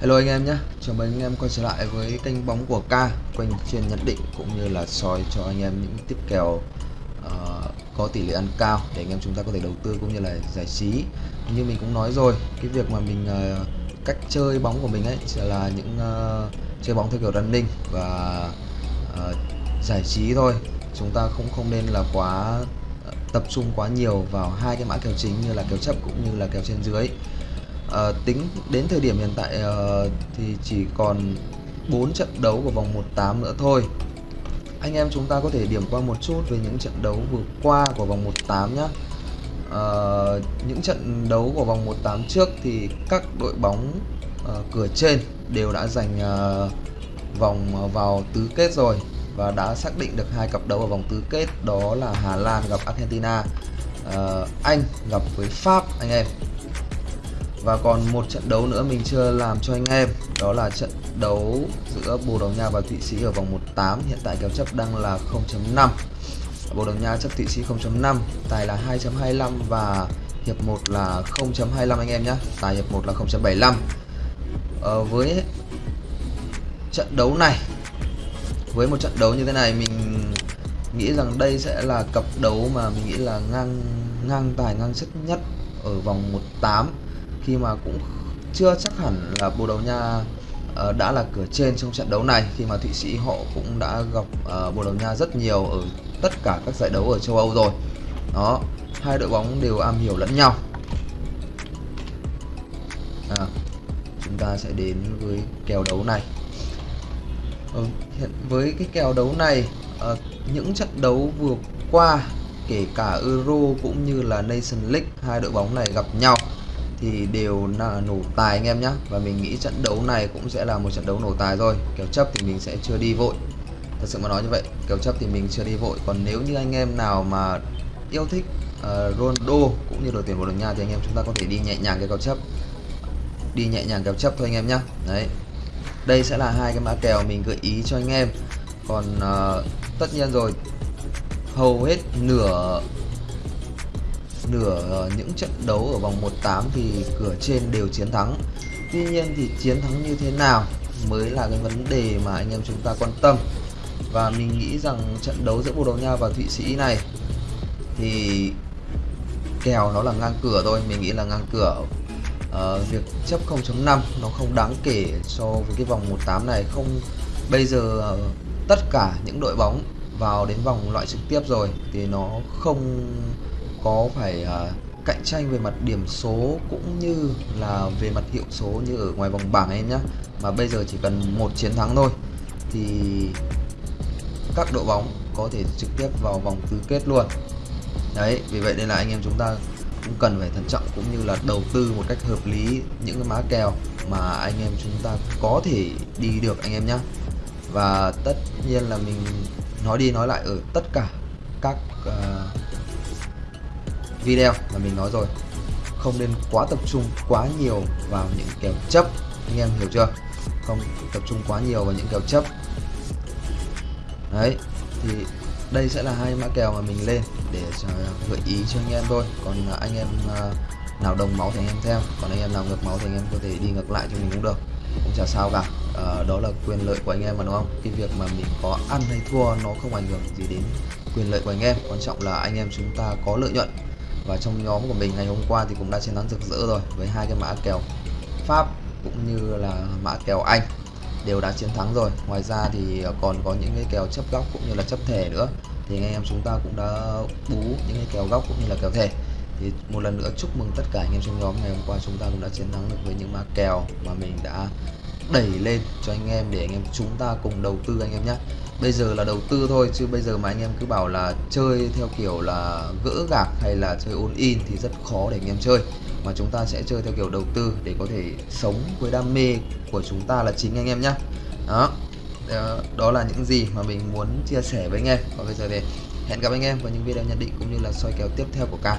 Hello anh em nhé, chào mừng anh em quay trở lại với kênh bóng của K quanh chuyên nhận định cũng như là soi cho anh em những tiếp kèo uh, có tỷ lệ ăn cao để anh em chúng ta có thể đầu tư cũng như là giải trí. Như mình cũng nói rồi, cái việc mà mình uh, cách chơi bóng của mình ấy sẽ là những uh, chơi bóng theo kiểu running và uh, giải trí thôi. Chúng ta không không nên là quá tập trung quá nhiều vào hai cái mã kèo chính như là kèo chấp cũng như là kèo trên dưới à, tính đến thời điểm hiện tại à, thì chỉ còn 4 trận đấu của vòng 18 nữa thôi. Anh em chúng ta có thể điểm qua một chút về những trận đấu vừa qua của vòng 18 nhé à, những trận đấu của vòng 18 trước thì các đội bóng à, cửa trên đều đã giành à, vòng vào tứ kết rồi và đã xác định được hai cặp đấu ở vòng tứ kết đó là Hà Lan gặp Argentina. Uh, Anh gặp với Pháp anh em và còn một trận đấu nữa mình chưa làm cho anh em. Đó là trận đấu giữa Bồ Đào Nha và Thụy Sĩ ở vòng 1-8 hiện tại kèo chấp đang là 0.5 Bồ Đào Nha chấp Thụy Sĩ 0.5 tài là 2.25 và hiệp 1 là 0.25 anh em nhé. Tài hiệp 1 là 0.75 ờ, với trận đấu này với một trận đấu như thế này mình nghĩ rằng đây sẽ là cặp đấu mà mình nghĩ là ngang ngang tài ngang sức nhất ở vòng 18 khi mà cũng chưa chắc hẳn là Bồ Đào Nha ờ, đã là cửa trên trong trận đấu này khi mà Thụy Sĩ họ cũng đã gặp uh, Bồ Đào Nha rất nhiều ở tất cả các giải đấu ở châu Âu rồi. Đó hai đội bóng đều am hiểu lẫn nhau. À, chúng ta sẽ đến với kèo đấu này. Ừ, hiện với cái kèo đấu này uh, những trận đấu vừa qua kể cả Euro cũng như là Nation League hai đội bóng này gặp nhau thì đều là nổ tài anh em nhé và mình nghĩ trận đấu này cũng sẽ là một trận đấu nổ tài rồi kèo chấp thì mình sẽ chưa đi vội. Thật sự mà nói như vậy kèo chấp thì mình chưa đi vội. Còn nếu như anh em nào mà yêu thích uh, Ronaldo cũng như đội tuyển Bồ Đào Nha thì anh em chúng ta có thể đi nhẹ nhàng cái kèo chấp. Đi nhẹ nhàng kèo chấp thôi anh em nhé đấy. Đây sẽ là hai cái mã kèo mình gợi ý cho anh em. Còn uh, tất nhiên rồi. Hầu hết nửa nửa ờ, những trận đấu ở vòng 1/8 thì cửa trên đều chiến thắng. Tuy nhiên thì chiến thắng như thế nào mới là cái vấn đề mà anh em chúng ta quan tâm. Và mình nghĩ rằng trận đấu giữa Bồ Đào Nha và Thụy Sĩ này thì kèo nó là ngang cửa thôi, mình nghĩ là ngang cửa. Uh, việc chấp 0.5 nó không đáng kể so với cái vòng 1/8 này không bây giờ uh, tất cả những đội bóng vào đến vòng loại trực tiếp rồi thì nó không có phải uh, cạnh tranh về mặt điểm số cũng như là về mặt hiệu số như ở ngoài vòng bảng em nhé mà bây giờ chỉ cần một chiến thắng thôi thì các đội bóng có thể trực tiếp vào vòng tứ kết luôn. Đấy vì vậy nên là anh em chúng ta cũng cần phải thận trọng cũng như là đầu tư một cách hợp lý những cái má kèo mà anh em chúng ta có thể đi được anh em nhé và tất nhiên là mình nói đi nói lại ở tất cả các uh, video mà mình nói rồi. Không nên quá tập trung quá nhiều vào những kèo chấp. Anh em hiểu chưa? Không tập trung quá nhiều vào những kèo chấp. Đấy thì đây sẽ là hai mã kèo mà mình lên để à, gợi ý cho anh em thôi. Còn à, anh em à, nào đồng máu thì anh em theo còn anh em nào ngược máu thì anh em có thể đi ngược lại cho mình cũng được. Cũng chả sao cả. À, đó là quyền lợi của anh em mà đúng không? Cái việc mà mình có ăn hay thua nó không ảnh hưởng gì đến quyền lợi của anh em. Quan trọng là anh em chúng ta có lợi nhuận và trong nhóm của mình ngày hôm qua thì cũng đã chiến thắng rực rỡ rồi, với hai cái mã kèo Pháp cũng như là mã kèo Anh đều đã chiến thắng rồi. Ngoài ra thì ờ, còn có những cái kèo chấp góc cũng như là chấp thẻ nữa. Thì anh em chúng ta cũng đã bú những cái kèo góc cũng như là kèo thẻ. Thì một lần nữa chúc mừng tất cả anh em trong nhóm ngày hôm qua chúng ta cũng đã chiến thắng được với những mã kèo mà mình đã đẩy lên cho anh em để anh em chúng ta cùng đầu tư anh em nhé bây giờ là đầu tư thôi, chứ bây giờ mà anh em cứ bảo là chơi theo kiểu là gỡ gạc hay là chơi all in thì rất khó để anh em chơi. Mà chúng ta sẽ chơi theo kiểu đầu tư để có thể sống với đam mê của chúng ta là chính anh em nhé đó. Ờ, đó là những gì mà mình muốn chia sẻ với anh em. Và bây giờ thì hẹn gặp anh em vào những video nhận định cũng như là soi kèo tiếp theo của càng